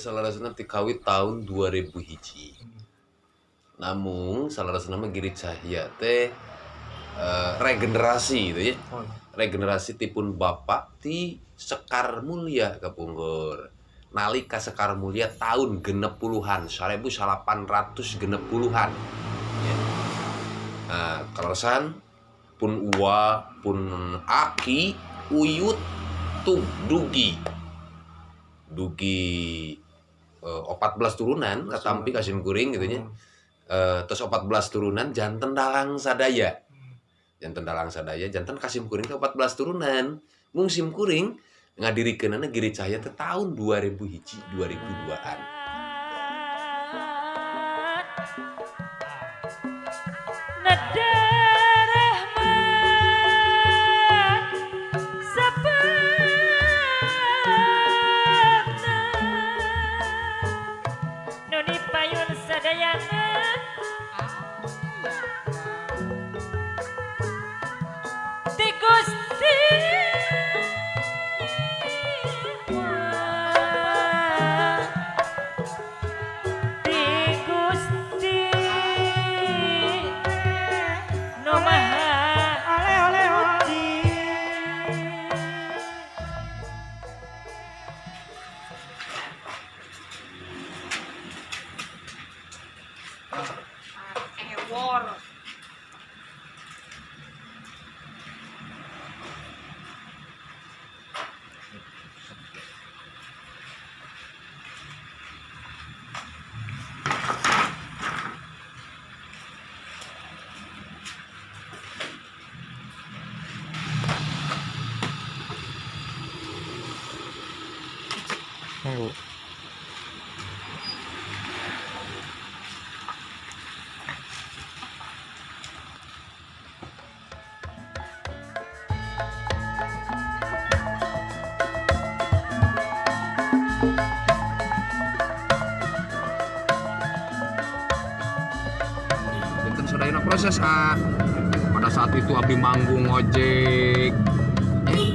salah rasanya tikawit tahun 2000 hiji. Namun salah rasanya Giri Cahya teh eh, regenerasi gitu ya. Oh, regenerasi tipun bapak ti Sekar Mulia kapungkur. Nalika Sekar Mulia tahun genep puluhan 1800 genep puluhan ya. nah pun uwa pun aki uyut tuh dugi. Dugi eh, 14 turunan katampi kasim kuring gitu nya Eh, terus 14 turunan janten dalang sadaya. Janten dalang sadaya janten kasim kuring ke 14 turunan. Mung sim kuring ngadirikeunana Giri Cahya teh tahun 2000 hiji 2002an proses ah. Pada saat itu abdi manggung ojek. Eh,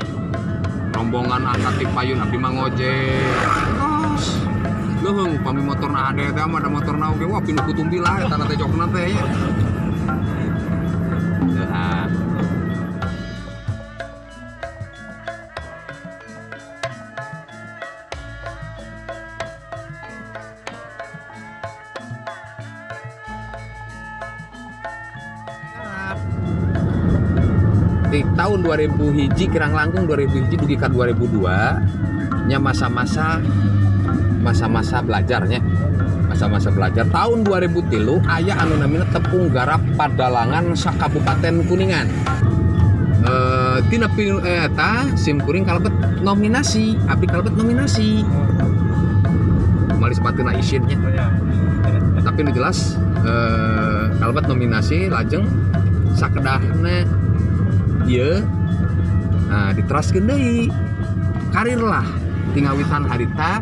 rombongan angkat di payun abdi mangojek. Terus leuheung pami motor na ade teh mah ada motor na oge wah pinuh kutumbi lah teh jokna teh ya. Di tahun 2000 hiji kirang langkung 2000 hiji dugi ka 2002 nya masa-masa masa-masa belajarnya. Masa-masa belajar. Tahun 2000 tilu ayah anu namina tepung garap padalangan sa kabupaten kuningan. Eh tina pinu eta sim kuring kalebet nominasi abdi kalebet nominasi. Mali sepatuna isinnya. Tapi nu jelas eh, kalebet nominasi lajeng sakedahna ieu nah diteraskeun deui karir lah tingawitan harita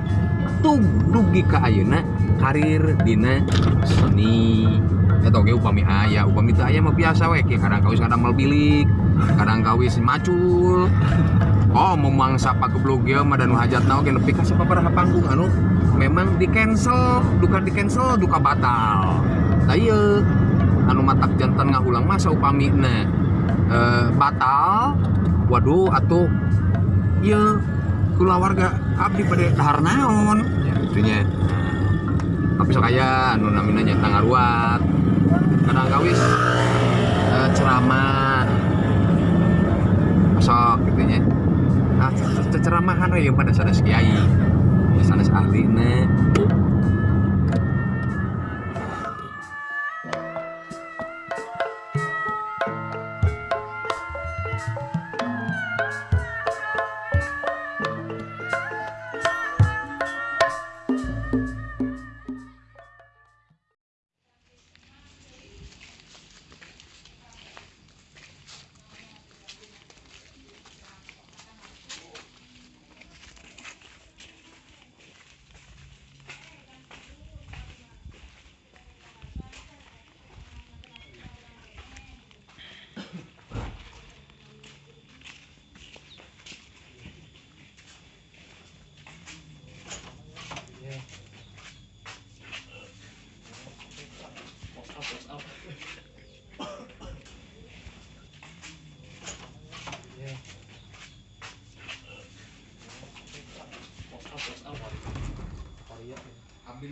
tug dugi ka ayeuna karir dina seni. Eta oge upami aya upami teu aya mah biasa we kadang kawis kadang mal bilik kadang kawis macul. Oh memangsa pageblog ge mah dan hajatna oge nepi ka sababaraha panggung anu memang di cancel duka di cancel duka batal. Tah anu matak jantan ngahulang masa upami na eh, batal. Waduh atuh. Iya kula warga abdi pada dahar naon. Ya itunya. Tapi sok aya anu namina nya tangaruat. Kadang kawis eh, ceramah. Sok gitu nya nah ceceramahan we pada sanes kiai. Ya sanes ahlina you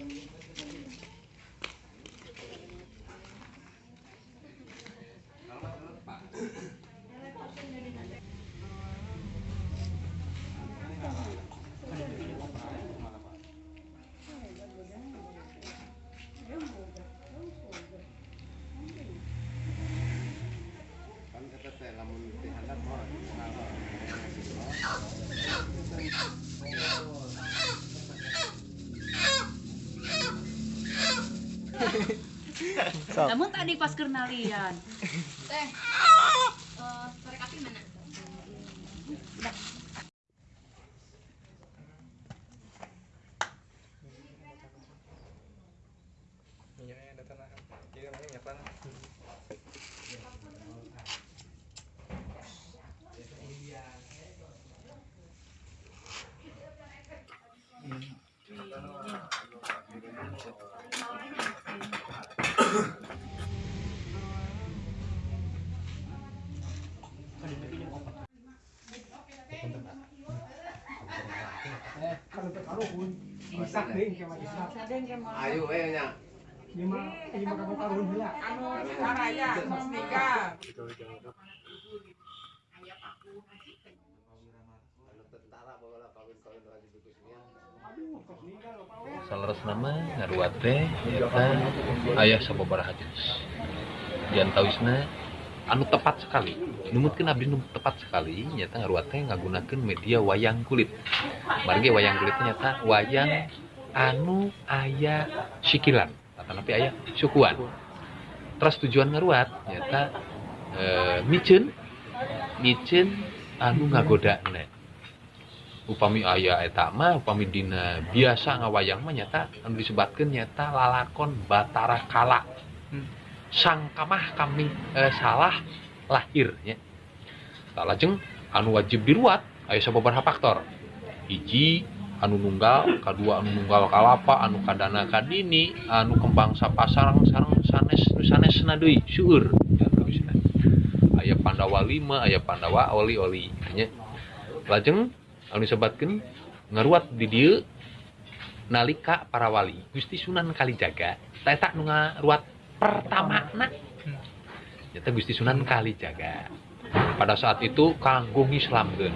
Eh, matic matic Namun tadi pas kenalian. Teh. Eh, korek api mana? Ayo nya Saleres nama ngaruat ayah sababaraha jenis. Diantawisna anu tepat sekali. Numutkeun abdi nu tepat sekali nyata ngaruat teh ngagunakeun media wayang kulit. Marge wayang kulit nyata wayang anu aya sikilan atau tapi aya sukuan. Terus tujuan ngaruat nyata eh, micen micen anu ngagodana upami aya eta mah upami dina biasa ngawayang mah nyata anu disebatkeun nyata lalakon Batara Kala. Sang sangkamah kami eh, salah lahirnya. Tak lajeng anu wajib diruat ayo sababaraha faktor. Hiji anu nunggal kedua anu nunggal kalapa anu kadana kadini anu kembang sapasarang sarang sanes nu sanes deui syuur aya pandawa lima aya pandawa oli oli. Nya. Lajeng anu disebatkeun ngaruat di dieu nalika para wali. Gusti Sunan Kalijaga tak tak nu ngaruat pertama nak nyata hmm. Gusti Sunan kali jaga. Pada saat itu kanggo ngislamkeun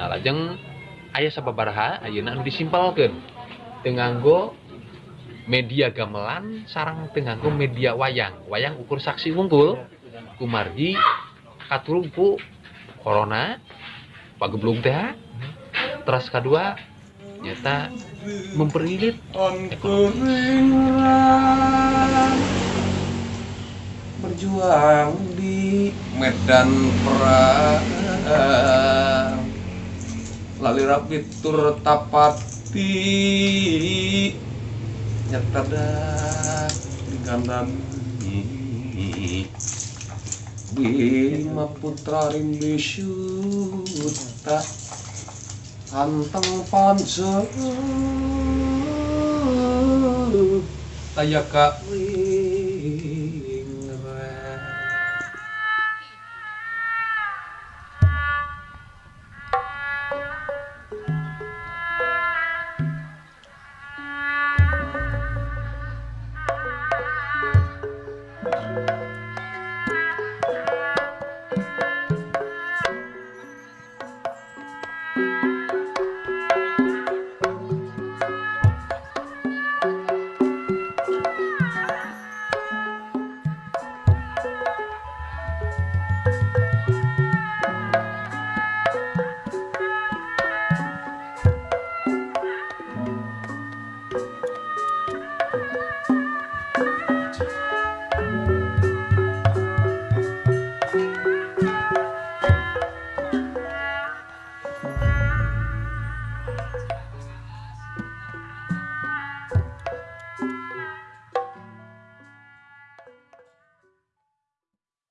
nah lajeng ayah sababaraha ayeuna anu disimpelkeun tenganggo media gamelan sarang tenganggo media wayang. Wayang ukur saksi wungkul. Kumargi katulung ku corona pageblung teh terus kedua nyata memperilit ekonomi. Berjuang di medan perang. Lali rapi tur tapati. Nyetada digandami Bima putra rindu syuta. Anteng panse Ayaka